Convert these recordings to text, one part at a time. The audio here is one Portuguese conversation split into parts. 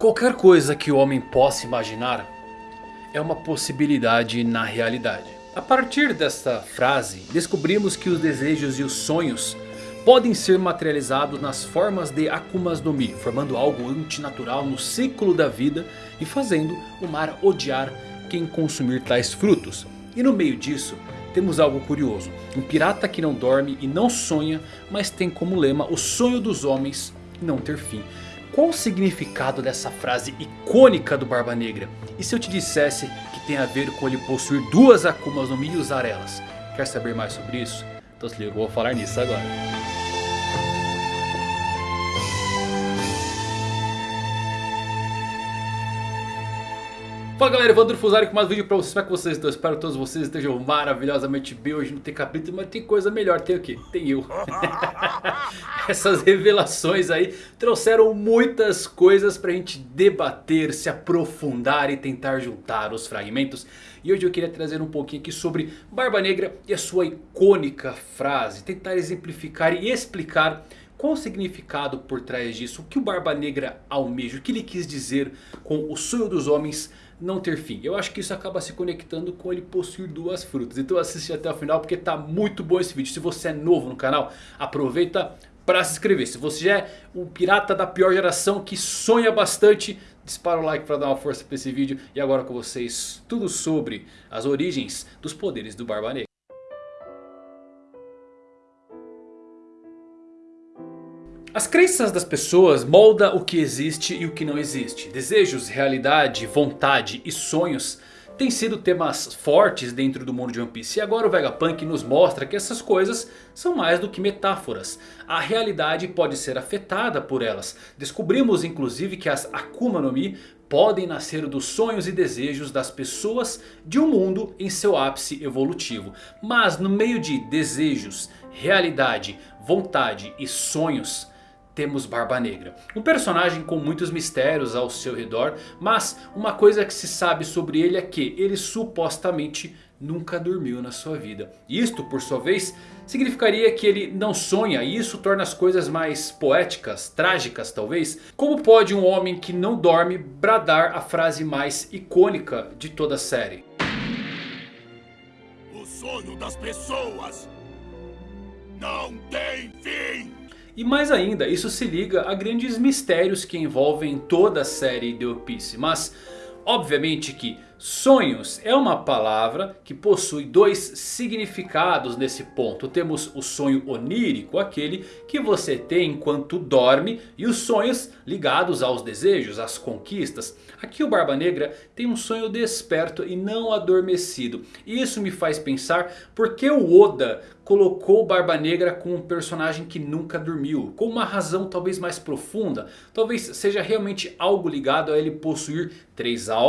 Qualquer coisa que o homem possa imaginar é uma possibilidade na realidade. A partir desta frase, descobrimos que os desejos e os sonhos podem ser materializados nas formas de Akumas no Mi, formando algo antinatural no ciclo da vida e fazendo o mar odiar quem consumir tais frutos. E no meio disso, temos algo curioso. Um pirata que não dorme e não sonha, mas tem como lema o sonho dos homens não ter fim. Qual o significado dessa frase icônica do Barba Negra? E se eu te dissesse que tem a ver com ele possuir duas Akumas no Mi e usar elas? Quer saber mais sobre isso? Então se liga, eu vou falar nisso agora. Fala galera, Evandro Fusari com mais um vídeo pra vocês, como é que vocês estão? Espero que todos vocês estejam maravilhosamente bem Hoje não tem capítulo, mas tem coisa melhor, tem o quê? Tem eu Essas revelações aí trouxeram muitas coisas pra gente debater, se aprofundar e tentar juntar os fragmentos E hoje eu queria trazer um pouquinho aqui sobre Barba Negra e a sua icônica frase Tentar exemplificar e explicar qual o significado por trás disso? O que o Barba Negra almeja? O que ele quis dizer com o sonho dos homens não ter fim. Eu acho que isso acaba se conectando com ele possuir duas frutas. Então assiste até o final porque tá muito bom esse vídeo. Se você é novo no canal, aproveita para se inscrever. Se você já é um pirata da pior geração que sonha bastante, dispara o like para dar uma força para esse vídeo. E agora com vocês, tudo sobre as origens dos poderes do Barba Negra. As crenças das pessoas moldam o que existe e o que não existe. Desejos, realidade, vontade e sonhos têm sido temas fortes dentro do mundo de One Piece. E agora o Vegapunk nos mostra que essas coisas são mais do que metáforas. A realidade pode ser afetada por elas. Descobrimos inclusive que as Akuma no Mi podem nascer dos sonhos e desejos das pessoas de um mundo em seu ápice evolutivo. Mas no meio de desejos, realidade, vontade e sonhos temos Barba Negra. Um personagem com muitos mistérios ao seu redor. Mas uma coisa que se sabe sobre ele é que ele supostamente nunca dormiu na sua vida. Isto por sua vez significaria que ele não sonha e isso torna as coisas mais poéticas, trágicas talvez. Como pode um homem que não dorme bradar a frase mais icônica de toda a série? O sonho das pessoas não tem fim! E mais ainda, isso se liga a grandes mistérios que envolvem toda a série de One Piece. Mas obviamente que sonhos é uma palavra que possui dois significados nesse ponto. Temos o sonho onírico, aquele que você tem enquanto dorme. E os sonhos ligados aos desejos, às conquistas. Aqui o Barba Negra tem um sonho desperto e não adormecido. E isso me faz pensar por que o Oda colocou Barba Negra como um personagem que nunca dormiu. Com uma razão talvez mais profunda. Talvez seja realmente algo ligado a ele possuir três almas.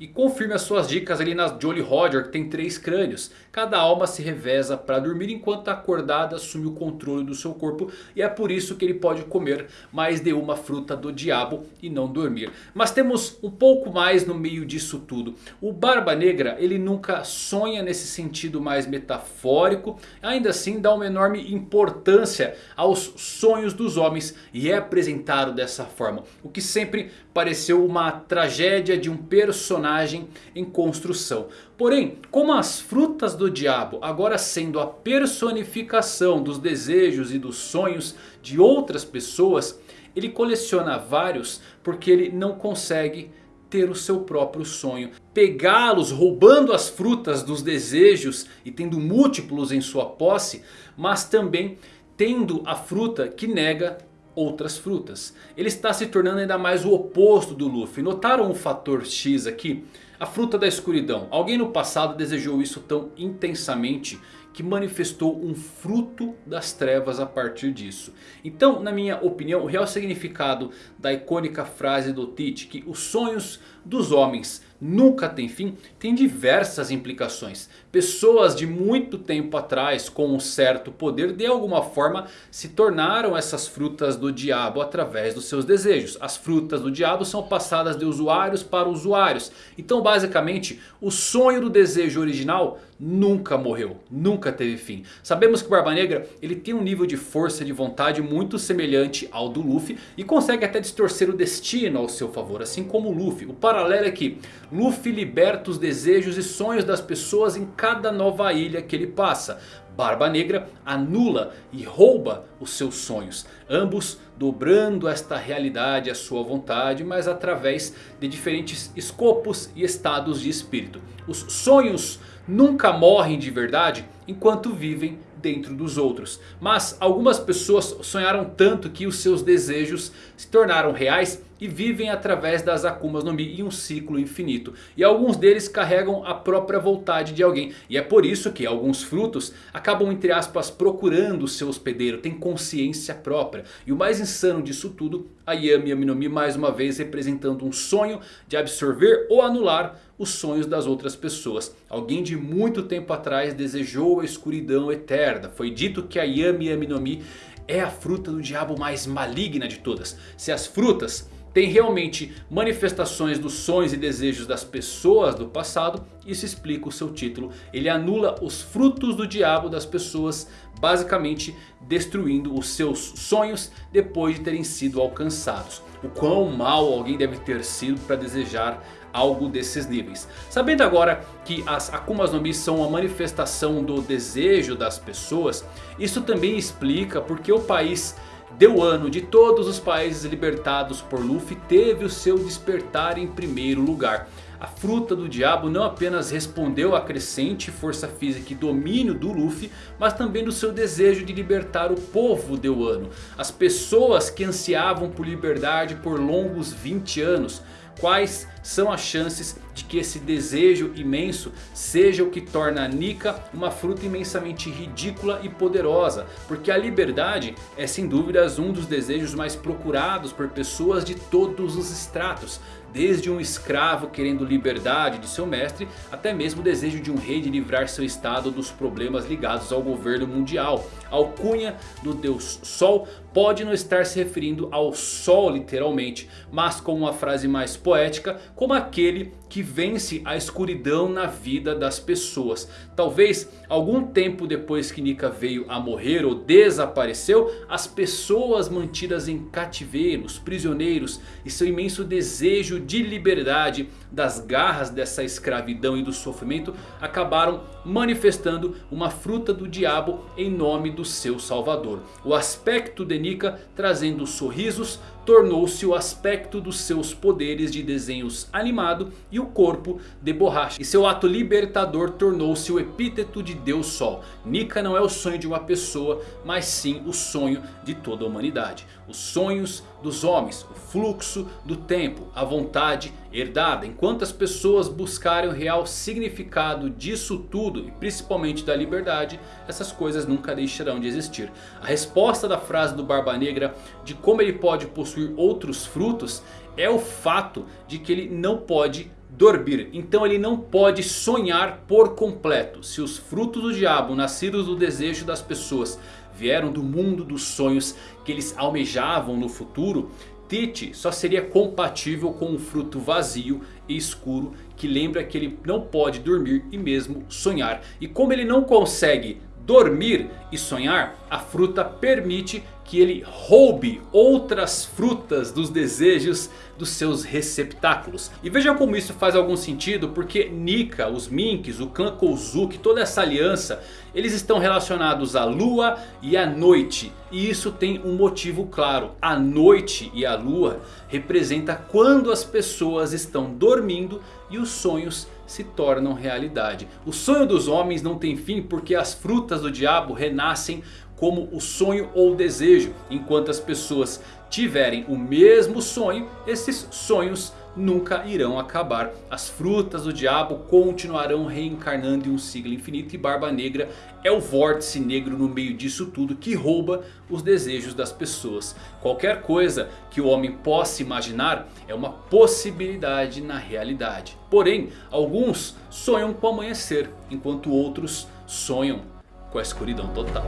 E confirme as suas dicas ali na Jolly Roger que tem três crânios. Cada alma se reveza para dormir enquanto a acordada assume o controle do seu corpo. E é por isso que ele pode comer mais de uma fruta do diabo e não dormir. Mas temos um pouco mais no meio disso tudo. O Barba Negra ele nunca sonha nesse sentido mais metafórico. Ainda assim dá uma enorme importância aos sonhos dos homens. E é apresentado dessa forma. O que sempre pareceu uma tragédia de um personagem em construção. Porém, como as frutas do diabo agora sendo a personificação dos desejos e dos sonhos de outras pessoas. Ele coleciona vários porque ele não consegue ter o seu próprio sonho. Pegá-los roubando as frutas dos desejos e tendo múltiplos em sua posse. Mas também tendo a fruta que nega outras frutas. Ele está se tornando ainda mais o oposto do Luffy. Notaram o fator X aqui? A fruta da escuridão. Alguém no passado desejou isso tão intensamente que manifestou um fruto das trevas a partir disso. Então, na minha opinião, o real significado da icônica frase do Teach que os sonhos dos homens nunca tem fim tem diversas implicações. Pessoas de muito tempo atrás com um certo poder de alguma forma se tornaram essas frutas do diabo através dos seus desejos. As frutas do diabo são passadas de usuários para usuários. Então basicamente o sonho do desejo original nunca morreu, nunca teve fim. Sabemos que o Barba Negra ele tem um nível de força e de vontade muito semelhante ao do Luffy. E consegue até distorcer o destino ao seu favor, assim como o Luffy. O paralelo é que Luffy liberta os desejos e sonhos das pessoas em cada nova ilha que ele passa. Barba Negra anula e rouba os seus sonhos. Ambos dobrando esta realidade à sua vontade, mas através de diferentes escopos e estados de espírito. Os sonhos nunca morrem de verdade enquanto vivem dentro dos outros. Mas algumas pessoas sonharam tanto que os seus desejos se tornaram reais e vivem através das Akumas no Mi em um ciclo infinito. E alguns deles carregam a própria vontade de alguém. E é por isso que alguns frutos acabam entre aspas procurando o seu hospedeiro. Tem consciência própria. E o mais insano disso tudo, a Yami Yami no Mi mais uma vez representando um sonho de absorver ou anular os sonhos das outras pessoas. Alguém de muito tempo atrás desejou a escuridão eterna. Foi dito que a Yami Yami no Mi é a fruta do diabo mais maligna de todas. Se as frutas tem realmente manifestações dos sonhos e desejos das pessoas do passado. Isso explica o seu título. Ele anula os frutos do diabo das pessoas. Basicamente destruindo os seus sonhos depois de terem sido alcançados. O quão mal alguém deve ter sido para desejar algo desses níveis. Sabendo agora que as Akumas no Mi são a manifestação do desejo das pessoas. Isso também explica porque o país Deu ano de todos os países libertados por Luffy teve o seu despertar em primeiro lugar. A fruta do diabo não apenas respondeu à crescente força física e domínio do Luffy. Mas também do seu desejo de libertar o povo de Wano. As pessoas que ansiavam por liberdade por longos 20 anos. Quais são as chances de que esse desejo imenso seja o que torna a Nika uma fruta imensamente ridícula e poderosa. Porque a liberdade é sem dúvidas um dos desejos mais procurados por pessoas de todos os estratos. Desde um escravo querendo liberdade de seu mestre, até mesmo o desejo de um rei de livrar seu estado dos problemas ligados ao governo mundial. A alcunha do deus Sol pode não estar se referindo ao Sol literalmente, mas com uma frase mais poética, como aquele que vence a escuridão na vida das pessoas. Talvez algum tempo depois que Nika veio a morrer ou desapareceu, as pessoas mantidas em cativeiros, prisioneiros e seu imenso desejo de liberdade das garras dessa escravidão e do sofrimento acabaram manifestando uma fruta do diabo em nome do seu salvador. O aspecto de Nika trazendo sorrisos tornou-se o aspecto dos seus poderes de desenhos animado e o corpo de borracha. E seu ato libertador tornou-se o epíteto de Deus Sol. Nika não é o sonho de uma pessoa, mas sim o sonho de toda a humanidade. Os sonhos dos homens, o fluxo do tempo, a vontade herdada. Enquanto as pessoas buscarem o real significado disso tudo e principalmente da liberdade, essas coisas nunca deixarão de existir. A resposta da frase do Barba Negra de como ele pode possuir outros frutos é o fato de que ele não pode dormir. Então ele não pode sonhar por completo. Se os frutos do diabo nascidos do desejo das pessoas vieram do mundo dos sonhos que eles almejavam no futuro. Tite só seria compatível com um fruto vazio e escuro que lembra que ele não pode dormir e mesmo sonhar. E como ele não consegue dormir e sonhar, a fruta permite que ele roube outras frutas dos desejos dos seus receptáculos. E veja como isso faz algum sentido, porque Nika, os Minks, o clã Kozuki, toda essa aliança, eles estão relacionados à lua e à noite. E isso tem um motivo claro. A noite e a lua representa quando as pessoas estão dormindo e os sonhos se tornam realidade. O sonho dos homens não tem fim porque as frutas do diabo renascem como o sonho ou o desejo. Enquanto as pessoas tiverem o mesmo sonho, esses sonhos nunca irão acabar. As frutas do diabo continuarão reencarnando em um ciclo infinito e Barba Negra é o vórtice negro no meio disso tudo que rouba os desejos das pessoas. Qualquer coisa que o homem possa imaginar é uma possibilidade na realidade. Porém, alguns sonham com o amanhecer, enquanto outros sonham com a escuridão total.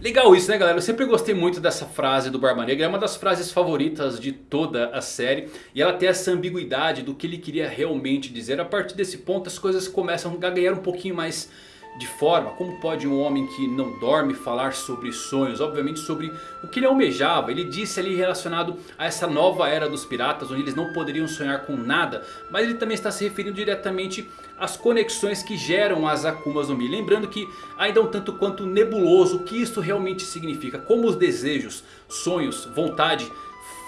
Legal isso né galera, eu sempre gostei muito dessa frase do Barba Negra, é uma das frases favoritas de toda a série. E ela tem essa ambiguidade do que ele queria realmente dizer, a partir desse ponto as coisas começam a ganhar um pouquinho mais de forma. Como pode um homem que não dorme falar sobre sonhos? Obviamente sobre o que ele almejava. Ele disse ali relacionado a essa nova era dos piratas. Onde eles não poderiam sonhar com nada. Mas ele também está se referindo diretamente às conexões que geram as Akumas no Mi. Lembrando que ainda é um tanto quanto nebuloso o que isso realmente significa. Como os desejos, sonhos, vontade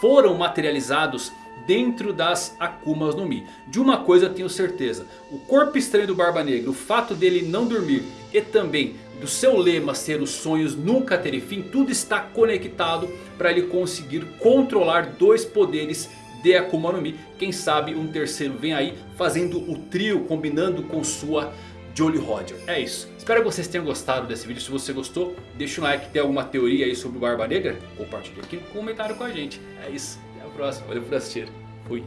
foram materializados dentro das Akumas no Mi. De uma coisa eu tenho certeza. O corpo estranho do Barba Negra, o fato dele não dormir e também do seu lema ser os sonhos nunca terem fim. Tudo está conectado para ele conseguir controlar dois poderes de Akuma no Mi. Quem sabe um terceiro vem aí fazendo o trio combinando com sua Jolly Roger. É isso. Espero que vocês tenham gostado desse vídeo. Se você gostou, deixa um like. Tem alguma teoria aí sobre o Barba Negra? Compartilhe aqui no comentário com a gente. É isso próxima. Valeu por assistir. Fui.